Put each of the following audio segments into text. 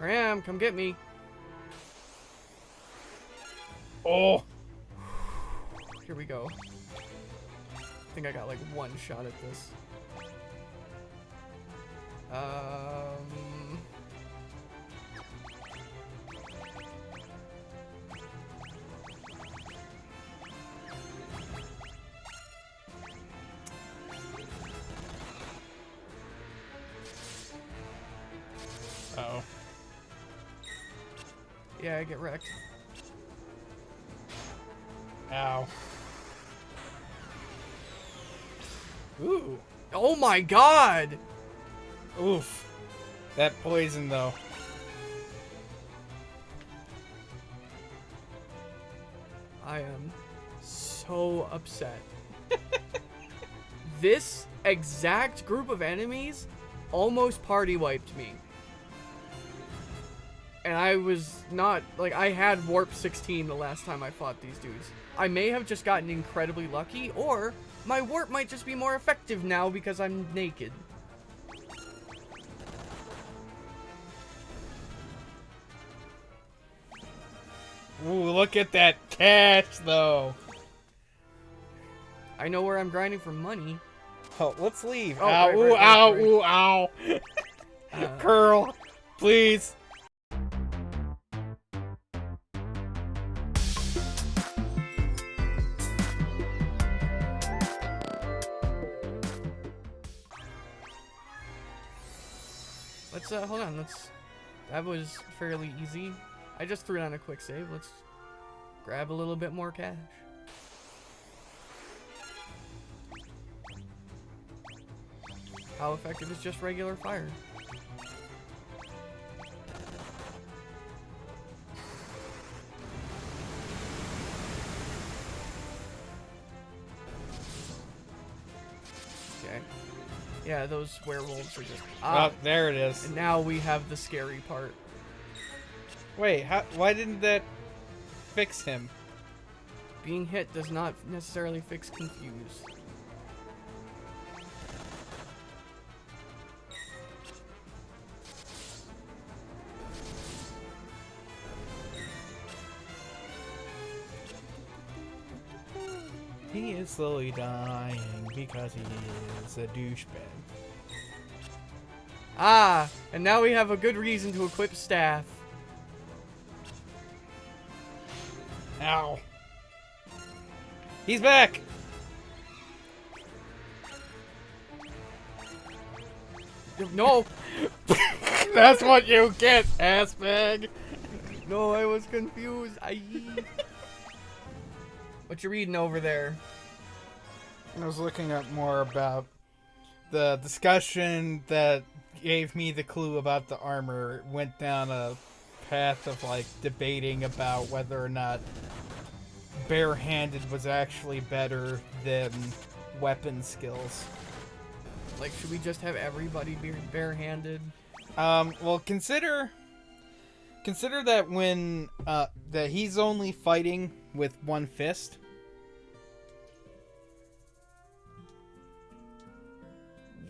I am. Come get me. Oh. Here we go. I think I got like one shot at this. Um. Yeah, I get wrecked. Ow. Ooh. Oh my god! Oof. That poison though. I am so upset. this exact group of enemies almost party wiped me. And I was not, like, I had Warp 16 the last time I fought these dudes. I may have just gotten incredibly lucky, or my Warp might just be more effective now because I'm naked. Ooh, look at that cash though. I know where I'm grinding for money. Oh, let's leave. Oh, ow, right, ooh, right, right, ow, right. ooh, ow. Uh, Curl, please. That was fairly easy. I just threw down a quick save. Let's grab a little bit more cash. How effective is just regular fire? Yeah, those werewolves are just... Ah, Oh, there it is. and now we have the scary part. Wait, how, why didn't that fix him? Being hit does not necessarily fix confuse. Is slowly dying because he is a douchebag. Ah, and now we have a good reason to equip staff. Ow. He's back! No, That's what you get, ass bag. no, I was confused. I. what you reading over there? I was looking up more about the discussion that gave me the clue about the armor. It went down a path of like debating about whether or not barehanded was actually better than weapon skills. Like, should we just have everybody be barehanded? Um, well, consider consider that when uh, that he's only fighting with one fist.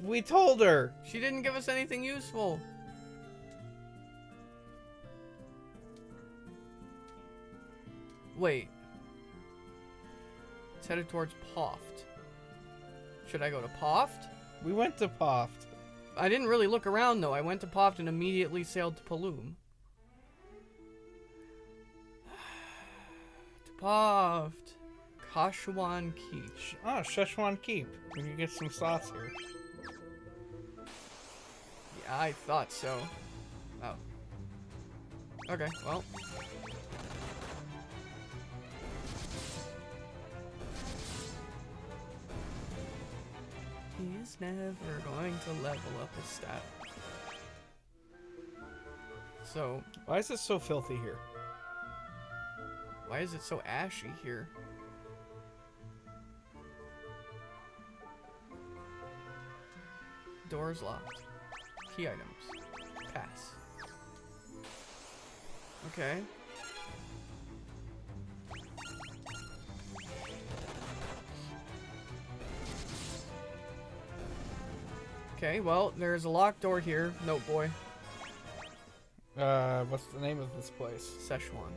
We told her. She didn't give us anything useful. Wait. It's headed towards Poft. Should I go to Poft? We went to Poft. I didn't really look around though. I went to Poft and immediately sailed to Paloom. to Poft. Kashuan Keep. Oh, Szechuan Keep. We can get some sauce here. I thought so. Oh. Okay, well. He's never going to level up his stat. So, Why is it so filthy here? why is it so ashy here? Doors locked. Key items. Pass. Okay. Okay, well, there's a locked door here. Note boy. Uh, what's the name of this place? Szechuan.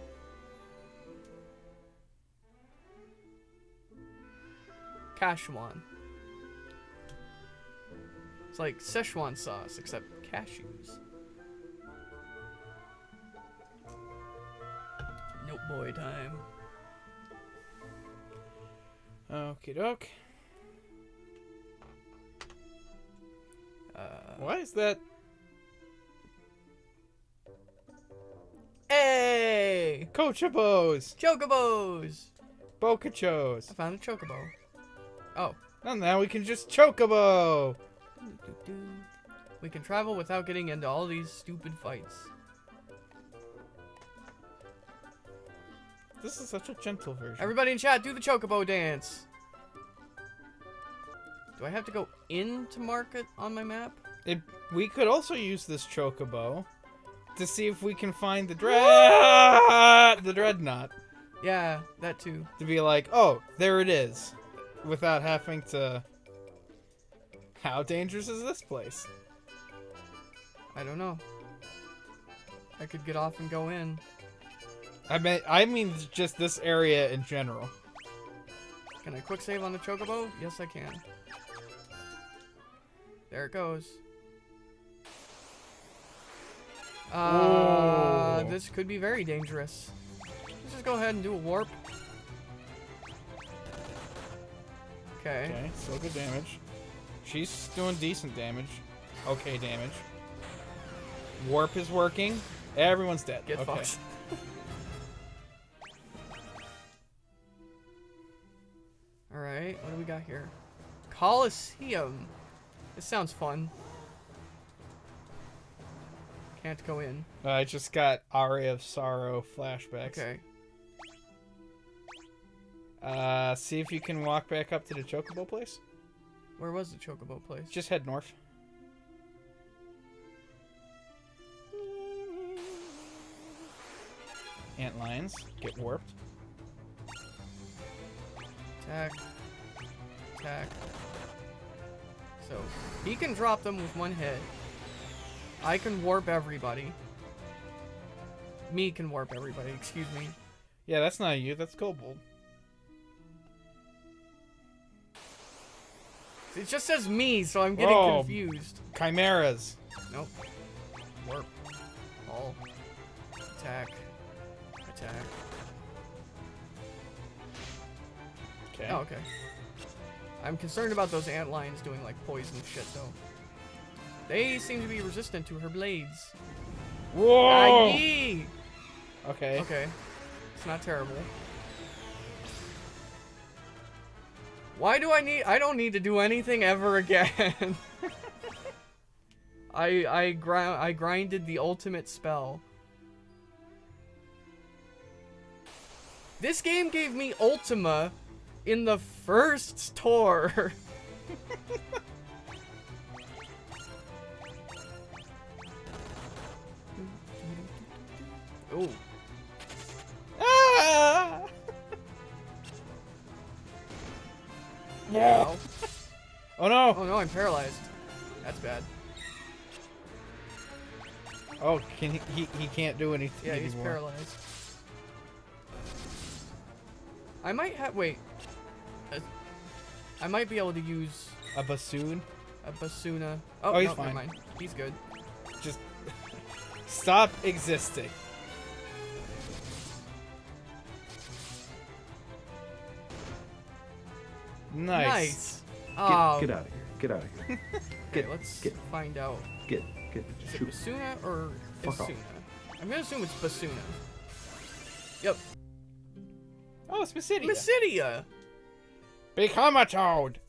Kashuan. It's like Szechuan sauce, except cashews. Nope boy time. Okie doke. Uh, Why is that? Hey! Cochobos! Chocobos! Bocachos! I found a chocobo. Oh. And now we can just chocobo! We can travel without getting into all these stupid fights. This is such a gentle version. Everybody in chat, do the chocobo dance. Do I have to go into market on my map? It, we could also use this chocobo to see if we can find the dread the dreadnought Yeah, that too. to be like, oh, there it is, without having to. How dangerous is this place? I don't know. I could get off and go in. I mean, I mean just this area in general. Can I quick save on the chocobo? Yes, I can. There it goes. Uh, Whoa. this could be very dangerous. Let's just go ahead and do a warp. Okay. Okay, still good damage. She's doing decent damage. Okay, damage. Warp is working. Everyone's dead. Get okay. fucked. Alright, what do we got here? Coliseum. This sounds fun. Can't go in. I just got Aria of Sorrow flashbacks. Okay. Uh, see if you can walk back up to the Chocobo place. Where was the chocobo place? Just head north. Ant lions get warped. Attack. Attack. So, he can drop them with one hit. I can warp everybody. Me can warp everybody, excuse me. Yeah, that's not you. That's Kobold. It just says me, so I'm getting Whoa. confused. Chimeras. Nope. Warp. All. Attack. Attack. Okay. Oh, okay. I'm concerned about those ant lions doing like poison shit though. They seem to be resistant to her blades. Whoa. Aye. Okay. Okay. It's not terrible. Why do I need- I don't need to do anything ever again. I- I grind- I grinded the ultimate spell. This game gave me Ultima in the first tour. oh. Ah! Ow. Oh no! Oh no, I'm paralyzed. That's bad. Oh, can he? He, he can't do anything Yeah, he's anymore. paralyzed. I might have. Wait. I might be able to use A bassoon. a basuna. Oh, Oh, he's no, fine. never mind. He's good. Just stop existing. Nice. Nice. Get, Oh, get out of here. Get out of here. okay, get- let's get- find out. Get, get, Is it shoot. basuna or Fuck off. basuna? I'm gonna assume it's basuna. Yep. Oh, it's Basidia. Basidia. Become a toad.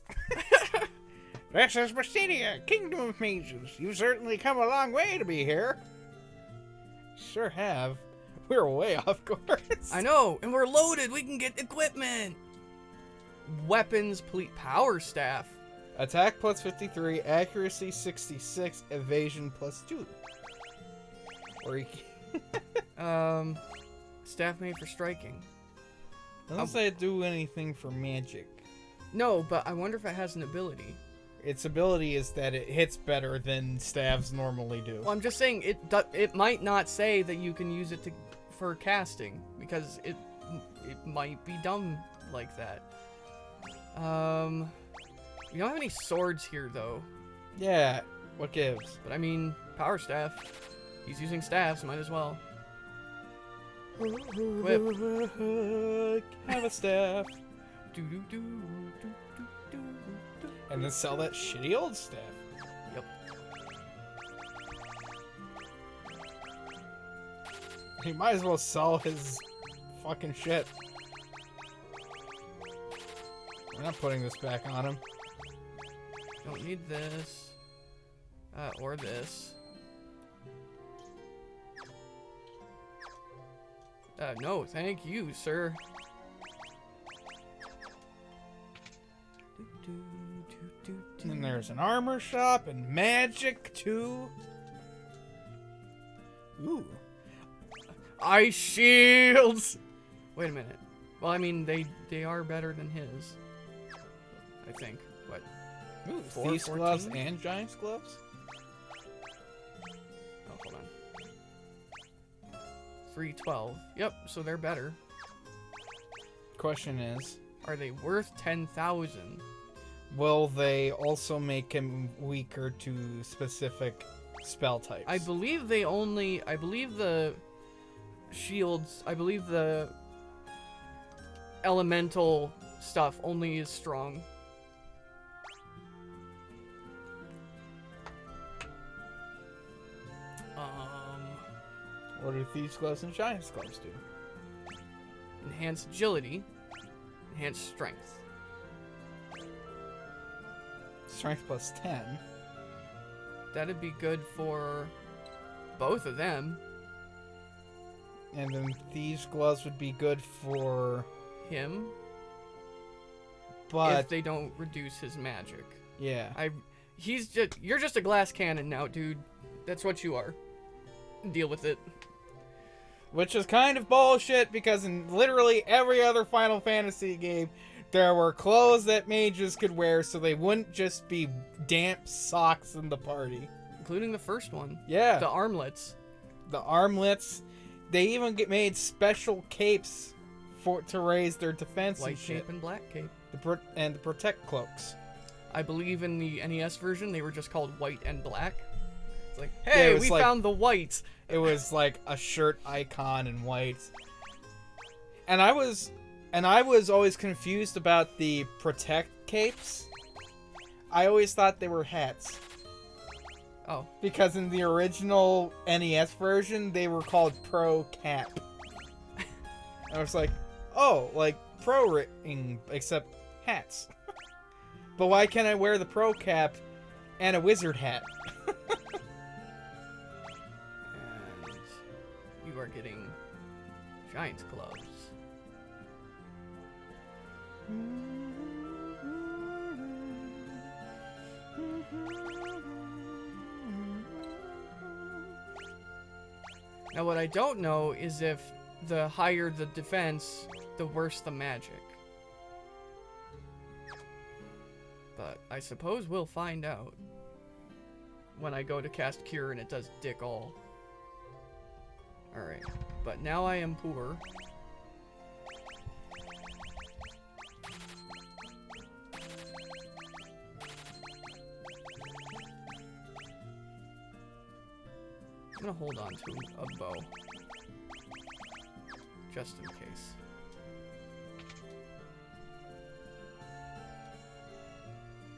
this is Basidia, Kingdom of Mazes. You've certainly come a long way to be here. Sure have. We're way off course. I know, and we're loaded. We can get equipment. Weapons, complete power staff. Attack plus 53, accuracy 66, evasion plus 2. Or can... Um, staff made for striking. Doesn't Um, say do anything for magic. No, but I wonder if it has an ability. Its ability is that it hits better than staves normally do. Well, I'm just saying it. It might not say that you can use it to for casting because it it might be dumb like that. Um, we don't have any swords here though. Yeah, what gives? But I mean, power staff. He's using staffs, might as well. Have a staff. Do do do do do do do. And then sell that shitty old staff. Yep. He might as well sell his fucking shit. We're not putting this back on him. Don't need this. Uh, or this. Uh, no, thank you, sir. And there's an armor shop and magic too. Ooh. Ice shields! Wait a minute. Well, I mean, they they are better than his. I think. But Ooh, Four thieves gloves and giant's gloves? oh, hold on. Three twelve. Yep. So they're better. Question is, Are they worth ten thousand? will they also make him weaker to specific spell types? I believe they only. I believe the shields. I believe the elemental stuff only is strong. What do thieves gloves and giant's gloves do? enhanced agility, enhanced strength. Strength plus 10. That'd be good for both of them. And then thieves gloves would be good for. Him, But, if they don't reduce his magic. yeah. I he's just you're just a glass cannon now, dude. That's what you are. Deal with it. Which is kind of bullshit because in literally every other Final Fantasy game, there were clothes that mages could wear so they wouldn't just be damp socks in the party. Including the first one. Yeah. The armlets. the armlets. They even get made special capes for to raise their defense White and shit. cape and black cape. The pro- and the protect cloaks. I believe in the NES version they were just called white and black. It's like, Yeah, hey, it we like- found the white. It was like a shirt icon in white. And I was and I was always confused about the protect capes. I always thought they were hats. Oh, Because in the original NES version, they were called Pro Cap. I was like, oh, like pro ring, except hats. but why can't I wear the Pro Cap and a wizard hat? you are getting giant gloves. Now, what I don't know is if the higher the defense, the worse the magic. But I suppose we'll find out when I go to cast Cure and it does dick all. Alright, but now I am poor. I'm gonna hold on to a bow. Just in case.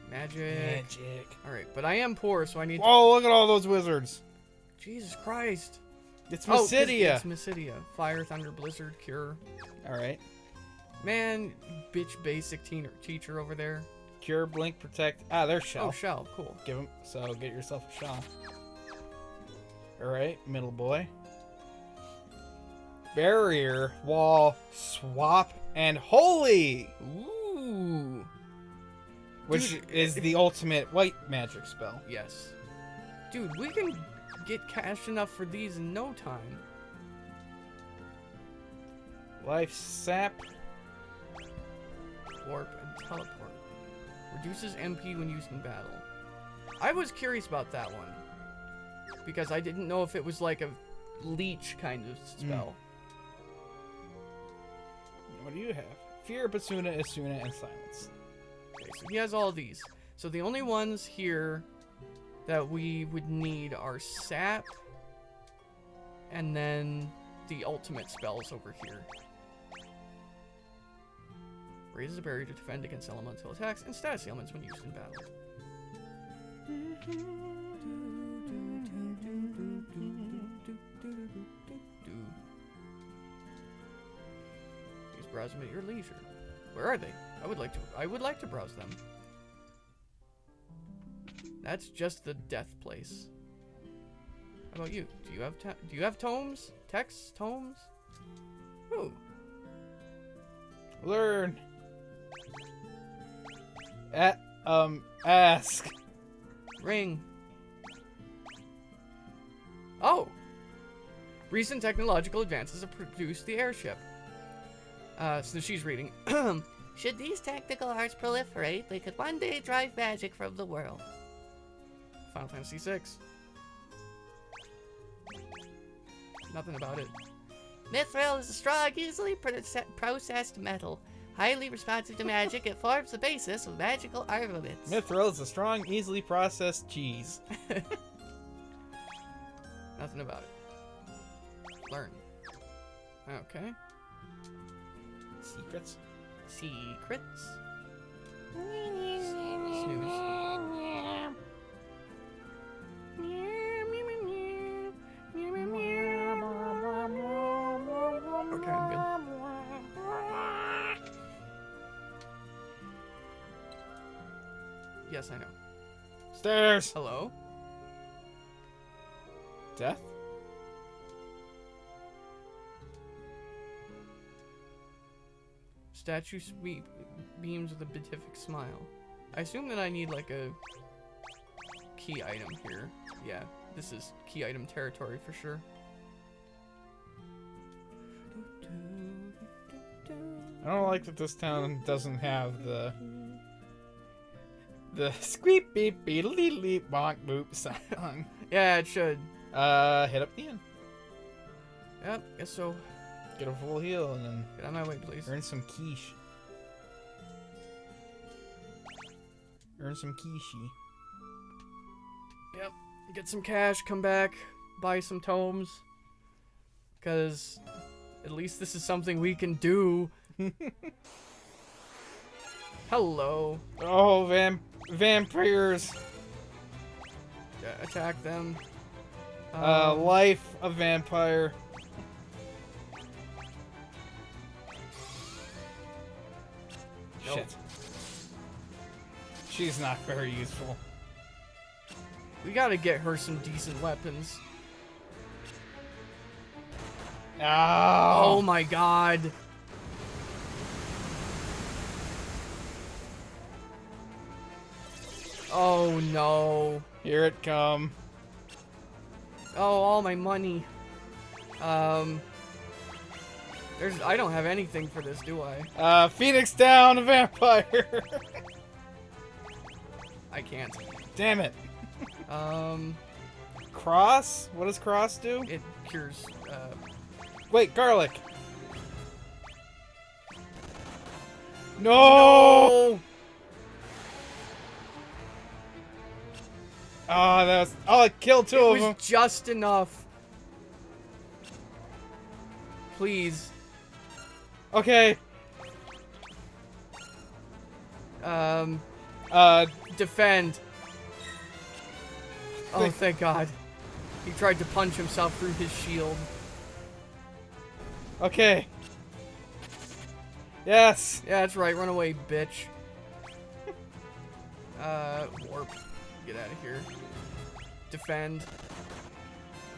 Magic. Magic. Alright, but I am poor, so I need Whoa, look at all those wizards. Jesus Christ. It's Oh, Mysidia. it's Mysidia. Fire, Thunder, Blizzard, Cure. Alright. Man, bitch basic teen- teacher over there. Cure, Blink, Protect. Ah, there's Shell. Oh, Shell. Cool. Give him. So get yourself a Shell. Alright, middle boy. Barrier, Wall, Swap, and Holy! Ooh. Which Dude, is the ultimate white magic spell. Yes. Dude, we can get cash enough for these in no time. Life Sap. Warp and teleport. Reduces MP when used in battle. I was curious about that one. Because I didn't know if it was like a leech kind of hmm. spell. What do you have? Fear, Basuna, Esuna, and Silence. Okay, so he has all these. So the only ones here that we would need our Sap and then the ultimate spells over here. Raises a barrier to defend against elemental attacks and status ailments when used in battle. Browse them at your leisure. Where are they? I would like to. I would like to browse them. That's just the death place. How about you? Do you have ta- do you have tomes? Texts? Tomes? Ooh. Learn. At, um, ask. Ring. Oh! Recent technological advances have produced the airship. Uh, so she's reading. Should these tactical arts proliferate, they could one day drive magic from the world. Final Fantasy VI. Nothing about it. Mithril is a strong, easily processed metal. Highly responsive to magic, it forms the basis of magical armaments. Mithril is a strong, easily processed cheese. Nothing about it. Learn. Okay. Secrets. Secrets. Snooze. Yes, I know. Stairs. Hello? Death. Statue sweep beams with a beatific smile. I assume that I need like a key item here. Yeah, this is key item territory for sure. I don't like that this town doesn't have the the squeak beep beep leep leep bonk boop song. Yeah, it should. Uh, hit up the end. Yep, guess so. get a full heal, and then Get out my way, please. earn some quiche. Earn some quiche. Yep. Get some cash, come back, buy some tomes. Because at least this is something we can do. Hello. Oh, vamp vampires. Attack them. Uh, Um, life a vampire. Nope. Shit. She's not very useful. we gotta get her some decent weapons. Oh Oh, my god. Oh no. here it come. Oh, all my money. Um. There's. I don't have anything for this, do I? Uh, Phoenix down, a vampire. I can't. Damn it. Um. Cross? What does cross do? It cures. Uh. Wait, garlic. No! Oh! Oh, that was. Oh, I killed two It of was just enough. Please. Okay. Um. Uh, Defend. Oh, thank God. He tried to punch himself through his shield. okay. Yes. Yeah, that's right. Run away, bitch. Uh, warp. Get out of here. Defend.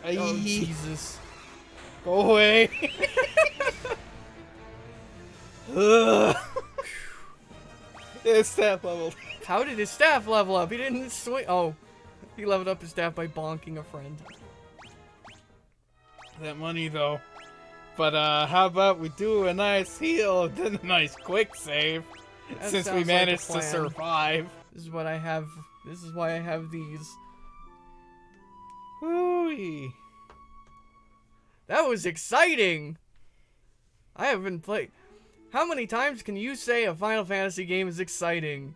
Oh, Jesus. Go away. Ugh. it's staff leveled. How did his staff level up? He didn't swing. Oh, he leveled up his staff by bonking a friend. That money though. But uh, how about we do a nice heal, then a nice quick save? That Since we like managed to survive. This is what I have. This is why I have these. Ooh. That was exciting. I haven't played. How many times can you say a Final Fantasy game is exciting?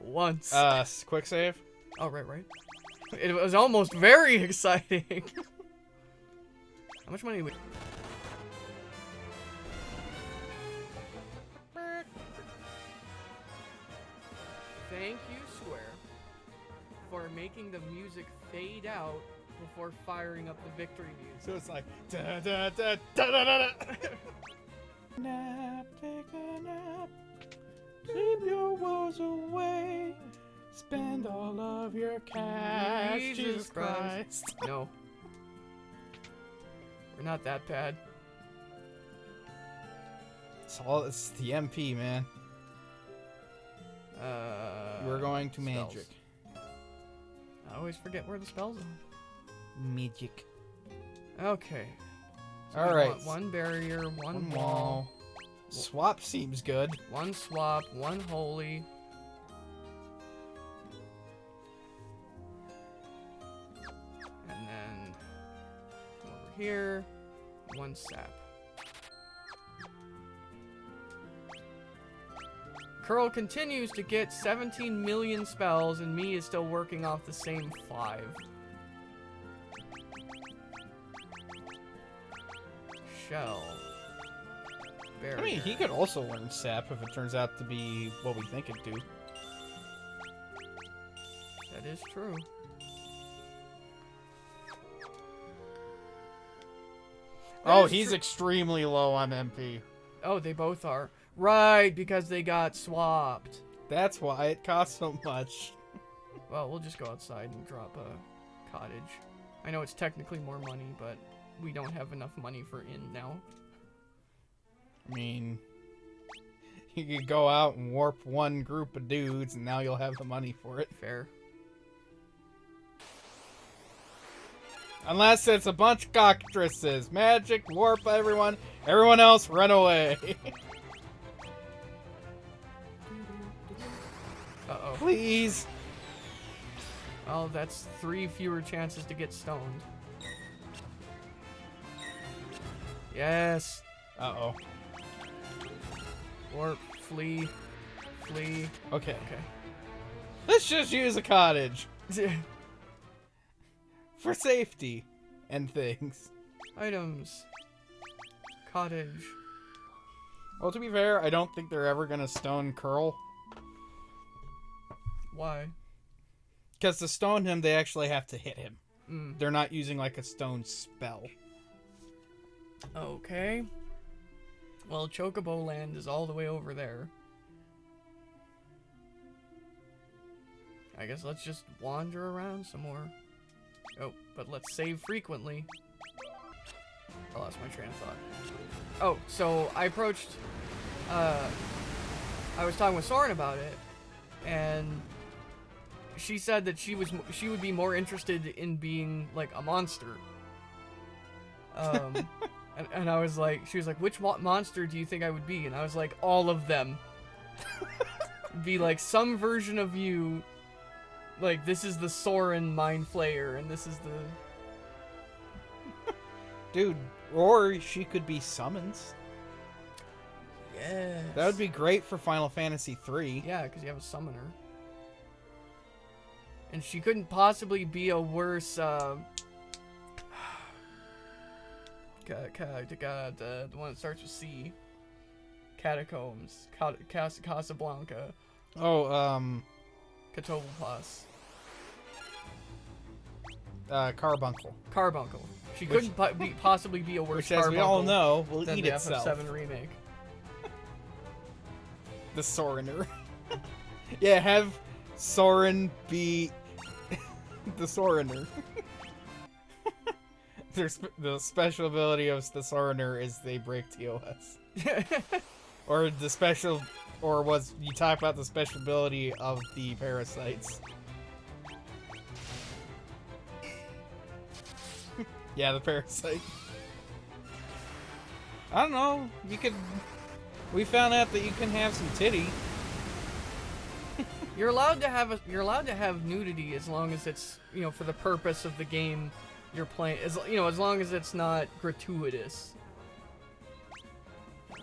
Once. Uh, quick save. oh, right, right. It was almost very exciting. How much money? We... Thank you, Square, for making the music fade out before firing up the victory music. So it's like da da da da da da. da. nap, take a nap. Keep your woes away. Spend all of your cash. Jesus Jesus Christ. Christ. No. We're not that bad. It's all it's the MP, man. Uh, We're going to spells. magic. I always forget where the spells are. Magic. Okay. So All right. One barrier, one, One wall, wall. Swap seems good. one swap, one holy. And then over here, one sap. Curl continues to get 17 million spells, and me is still working off the same five. Shell. I mean, he could also learn sap if it turns out to be what we think it do. That is true. Oh, that Oh, he's extremely low on MP. oh, they both are. Right, because they got swapped. That's why it costs so much. Well, we'll just go outside and drop a cottage. I know it's technically more money, but we don't have enough money for in now. I mean, you could go out and warp one group of dudes, and now you'll have the money for it. Fair. Unless it's a bunch of cockatrices. Magic, warp everyone. Everyone else, run away. Please. Oh, that's three fewer chances to get stoned. Yes. Uh-oh. Or flee, flee. Okay. Okay. Let's just use a cottage. For safety. And things. Items. Cottage. Well, to be fair, I don't think they're ever gonna stone Curl. Why? Because to stone him, they actually have to hit him. Mm. They're not using like a stone spell. Okay. Well, Chocobo Land is all the way over there. I guess let's just wander around some more. Oh, but let's save frequently. I lost my train of thought. Oh, so I approached, uh, I was talking with Soren about it, and she said that she was she would be more interested in being like a monster. Um, and, and I was like, she was like, which mo- monster do you think I would be? And I was like, all of them. be like some version of you. Like this is the Soren Mind Flayer, and this is the Dude, or she could be summons. yeah. That would be great for Final Fantasy 3. Yeah, because you have a summoner. And she couldn't possibly be a worse, uh... ca- ca- ca- the, the one that starts with C. Catacombs. Ca- Cas- Casablanca. Oh, um, Catoblepas. uh, Carbuncle. Carbuncle. She Which- couldn't po- be, possibly be a worse Which, as we all Carbuncle know, will eat the itself. FF7 remake. The Sorener. yeah, have Soren be the Sorener. Their sp- the special ability of the Sorener is they break TOS. Or the special, or was you talk about the special ability of the parasites? yeah, the parasite. I don't know. You could. We found out that you can have some titty. You're allowed to have a, you're allowed to have nudity as long as it's you know for the purpose of the game you're playing. As you know, as long as it's not gratuitous.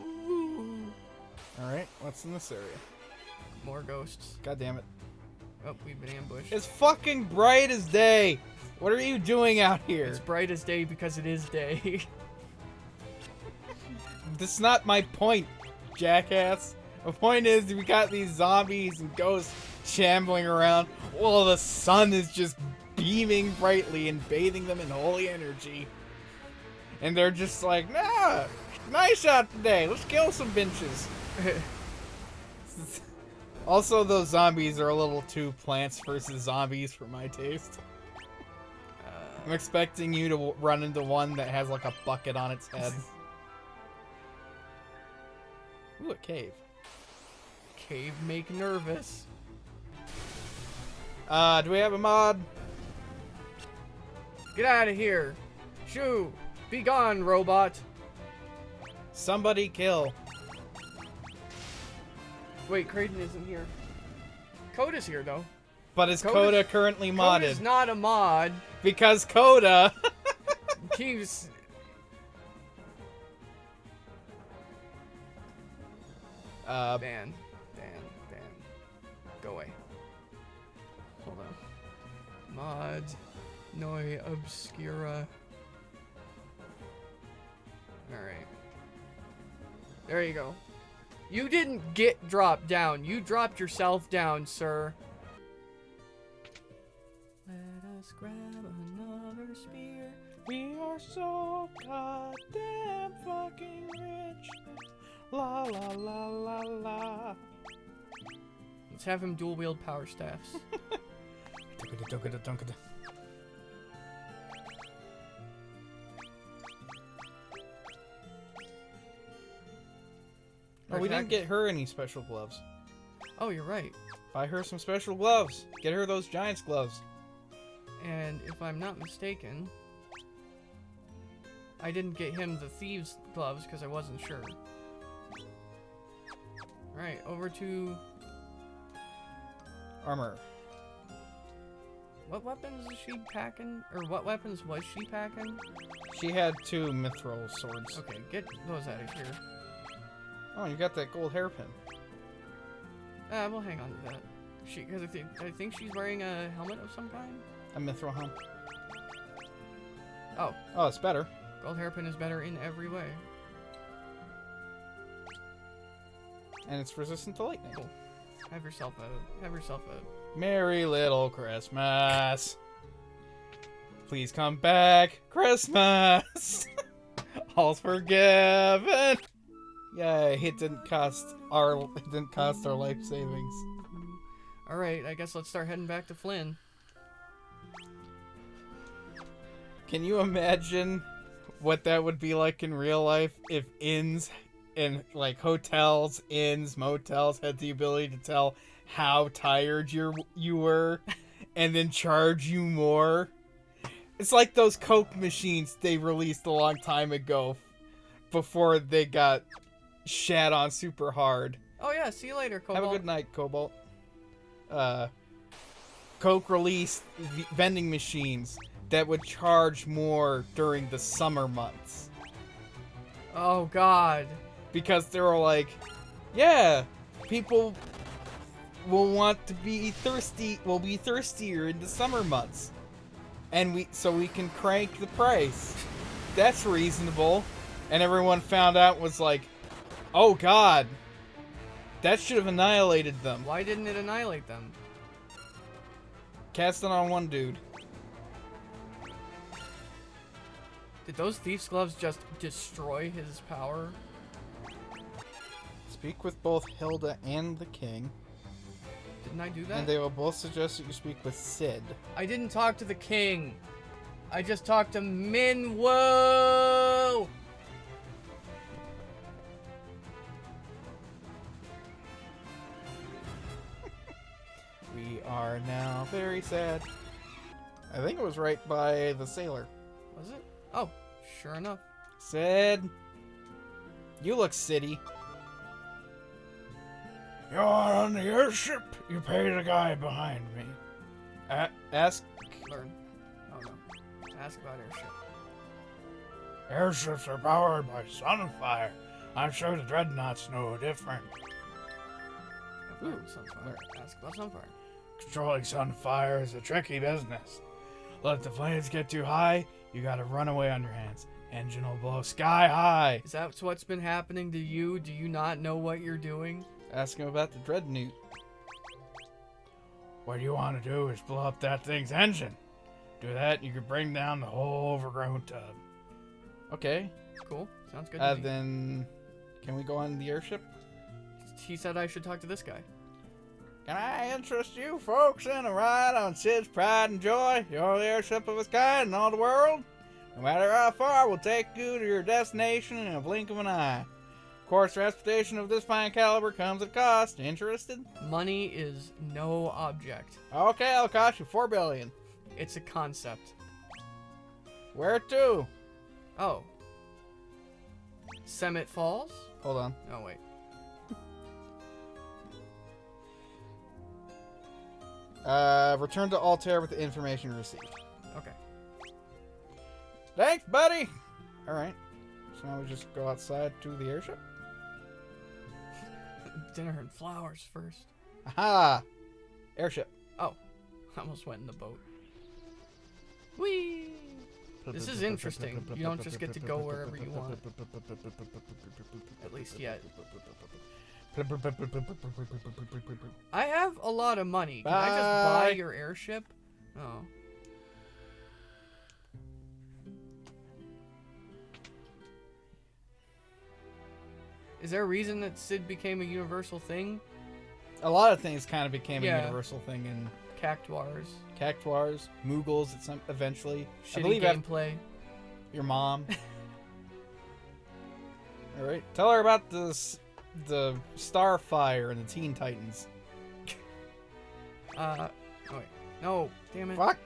All right, what's in this area? More ghosts. God damn it! Oh, we've been ambushed. It's fucking bright as day. What are you doing out here? It's bright as day because it is day. This is not my point, jackass. The point is we got these zombies and ghosts shambling around while the sun is just beaming brightly and bathing them in holy energy. And they're just like, nah, nice out today. Let's kill some benches. also, those zombies are a little too plants versus zombies for my taste. I'm expecting you to run into one that has like a bucket on its head. Ooh, a cave. Cave make nervous. Uh, do we have a mod? Get out of here. Shoo. Be gone, robot. Somebody kill. Wait, Creighton isn't here. Coda's here though. But is Coda's- Coda currently modded? Coda's not a mod. Because Coda. Keeps. Uh, Dan. Dan. Dan. Go away. Hold on. Mod. Noi Obscura. Alright. There you go. You didn't get dropped down. You dropped yourself down, sir. Let us grab another spear. we are so goddamn fucking rich. La la la la la. Let's have him dual wield power staffs. Oh, we didn't get her any special gloves. oh, you're right. Buy her some special gloves. Get her those Giants gloves. And if I'm not mistaken, I didn't get him the thieves gloves because I wasn't sure. Alright, over to Armor. what weapons is she packing? Or what weapons was she packing? She had two mithril swords. Okay, get those out of here. Oh, you got that gold hairpin. Uh, we'll hang on to that. She, because I think I think she's wearing a helmet of some kind. A mithril helm. Oh, Oh, it's better. gold hairpin is better in every way. And it's resistant to lightning. Cool. Have yourself a have yourself a Merry little Christmas. Please come back, Christmas. All's forgiven. Yeah, It didn't cost our it didn't cost our life savings. All right, I guess let's start heading back to Fynn. Can you imagine what that would be like in real life if inns and like hotels, inns, motels had the ability to tell how tired you you were and then charge you more? It's like those Coke machines they released a long time ago before they got shat on super hard. Oh yeah, see you later, Cobalt. Have a good night, Cobalt. Uh, Coke released v- vending machines that would charge more during the summer months Oh God. Because they were like, yeah, people will want to be thirsty, will be thirstier in the summer months, and we so we can crank the price. That's reasonable. And everyone found out was like, oh God, that should have annihilated them. Why didn't it annihilate them? Cast it on one dude. Did those thief's gloves just destroy his power? Speak with both Hilda and the king, Didn't I do that? and they will both suggest that you speak with Sid. I didn't talk to the king. I just talked to Minwu. We are now very sad. I think it was right by the sailor. Was it? Oh, sure enough. Sid, You look city. You're on the airship. You pay the guy behind me. A- ask. Learn. Oh no. Ask about airship. Airships are powered by sunfire. I'm sure the dreadnoughts know different. Ooh, Sunfire. Ask about Sunfire. Controlling sunfire is a tricky business. Let the flames get too high, you gotta run away on your hands. Engine will blow sky high. Is that what's been happening to you? Do you not know what you're doing? Ask him about the dreadnought. What you want to do is blow up that thing's engine. Do that, and you can bring down the whole overgrown tub. Okay. Cool. Sounds good to Uh, me. then, can we go on the airship? He said I should talk to this guy. Can I interest you folks in a ride on Cid's Pride and Joy? You're the airship of its kind in all the world. No matter how far, we'll take you to your destination in a blink of an eye. Of course, transportation of this fine caliber comes at a cost. Interested? Money is no object. Okay, I'll cost you four billion. It's a concept. Where to? Oh. Summit Falls? Hold on. Oh wait. Uh, return to Altair with the information received. Okay. Thanks, buddy. All right. So now we just go outside to the airship. Dinner and flowers first. Aha! Airship. Oh, I almost went in the boat. Whee! This is interesting. You don't just get to go wherever you want. At least yet. I have a lot of money. Can I just buy your airship? Oh. Is there a reason that Cid became a universal thing? A lot of things kind of became Yeah. a universal thing in Cactuars, Cactuars, Moogles. At some eventually, I shitty believe af- gameplay. your mom. All right, tell her about the the Starfire and the Teen Titans. Uh, oh wait. No, damn it. Fuck.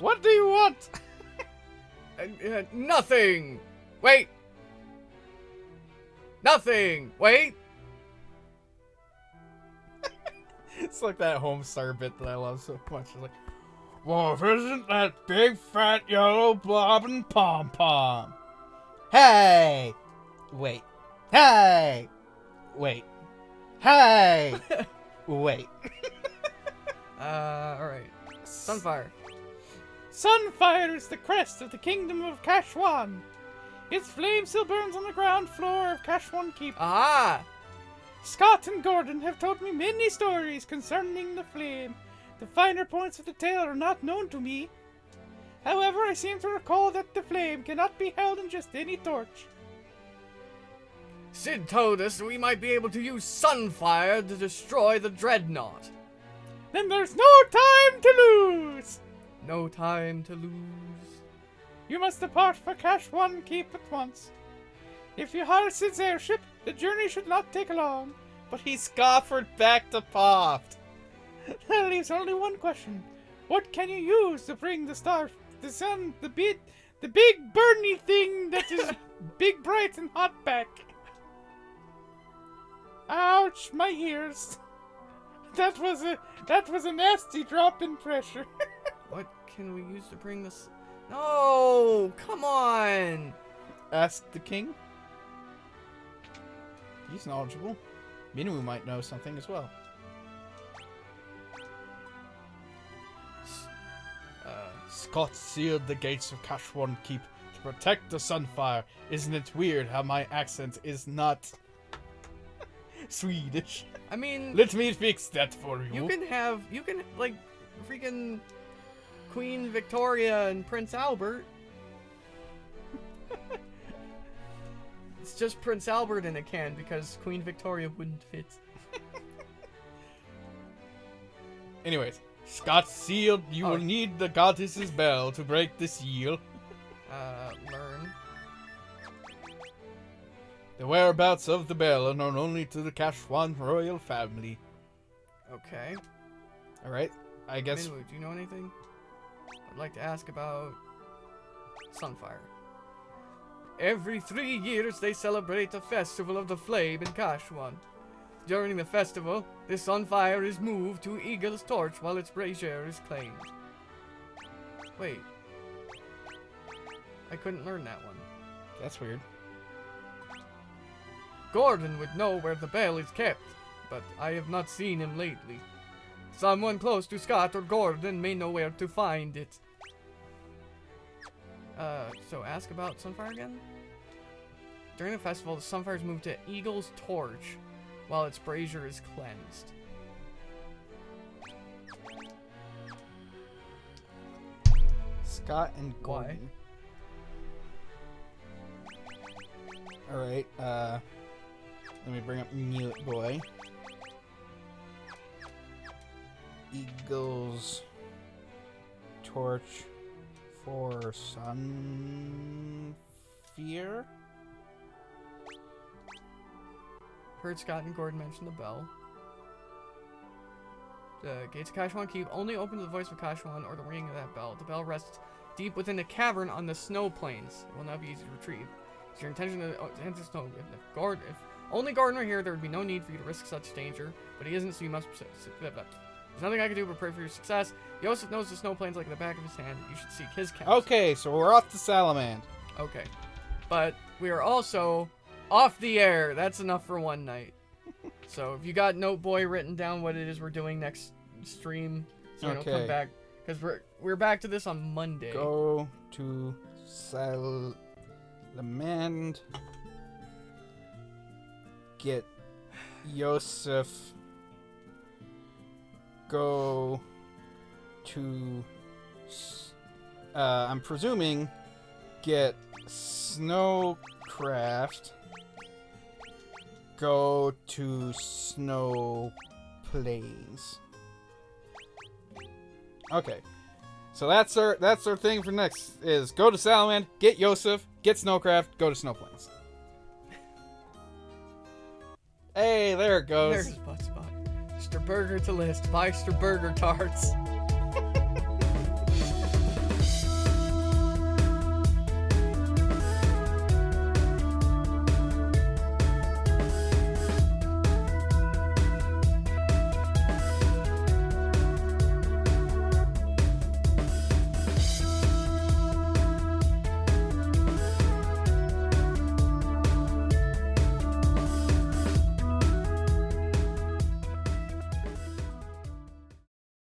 What do you want? Uh, uh, nothing! Wait! Nothing! Wait! It's like that Homestar bit that I love so much. It's like, Wolf, isn't that big fat yellow blobbing pom pom? Hey! Wait. Hey! Wait. Hey! Wait. Uh, alright. Sunfire. Sunfire is the crest of the kingdom of Kashuan. Its flame still burns on the ground floor of Kashuan Keep. Ah! Scott and Gordon have told me many stories concerning the flame. The finer points of the tale are not known to me. However, I seem to recall that the flame cannot be held in just any torch. Cid told us we might be able to use Sunfire to destroy the Dreadnought. Then there's no time to lose! No time to lose. You must depart for Kashuan Keep at once. If you hire Cid's airship, the journey should not take long. But he scoffered back to Poft. That leaves only one question. What can you use to bring the star, the sun, the big, the big burny thing that is big, bright, and hot back? Ouch, my ears. That was a that was a nasty drop in pressure. What can we use to bring this? No! Come on! Ask the king. He's knowledgeable. Minwu might know something as well. Uh, Scott sealed the gates of Kashuan Keep to protect the Sunfire. Isn't it weird how my accent is not Swedish? I mean, Let me fix that for you. you can have, you can, like, freaking Queen Victoria and Prince Albert. it's just Prince Albert in a can because Queen Victoria wouldn't fit. Anyways, Scott sealed. You Oh. will need the goddess's bell to break the seal. Uh, learn. The whereabouts of the bell are known only to the Kashuan royal family. Okay. All right. I guess Minwu, do you know anything? I'd like to ask about Sunfire. Every three years, they celebrate the Festival of the Flame in Kashuan. During the festival, the sunfire is moved to Eagle's Torch while its brazier is claimed. Wait. I couldn't learn that one. That's weird. Gordon would know where the bell is kept, but I have not seen him lately. Someone close to Scott or Gordon may know where to find it. Uh, so ask about Sunfire again? During the festival, the Sunfire is moved to Eagle's Torch while its brazier is cleansed. Scott and Why? Gordon. Alright, uh. Let me bring up Mute Boy. Eagles Torch for Sun Fear? Heard Scott and Gordon mention the bell. The gates of Kashuan Keep only open to the voice of Kashuan or the ringing of that bell. The bell rests deep within a cavern on the snow plains. It will not be easy to retrieve. It's your intention to uh, enter snow. If, Gord, if only Gordon were here, there would be no need for you to risk such danger. But he isn't, so you must. S- s- blah, blah. There's nothing I can do but pray for your success. Josef knows the snow plane's like the back of his hand. You should seek his counsel. Okay, so we're off to Salamand. Okay. But we are also off the air. That's enough for one night. so if you got Note Boy written down what it is we're doing next stream, so we don't come back. Because we're, we're back to this on Monday. Go to Salamand. Get Josef. Go to. Uh, I'm presuming. Get Snowcraft. Go to Snow Plains. Okay. So that's our that's our thing for next is go to Salamand, get Josef, get Snowcraft, go to Snowplains. Hey, there it goes. Mr. Burger to list. Mr. Burger tarts.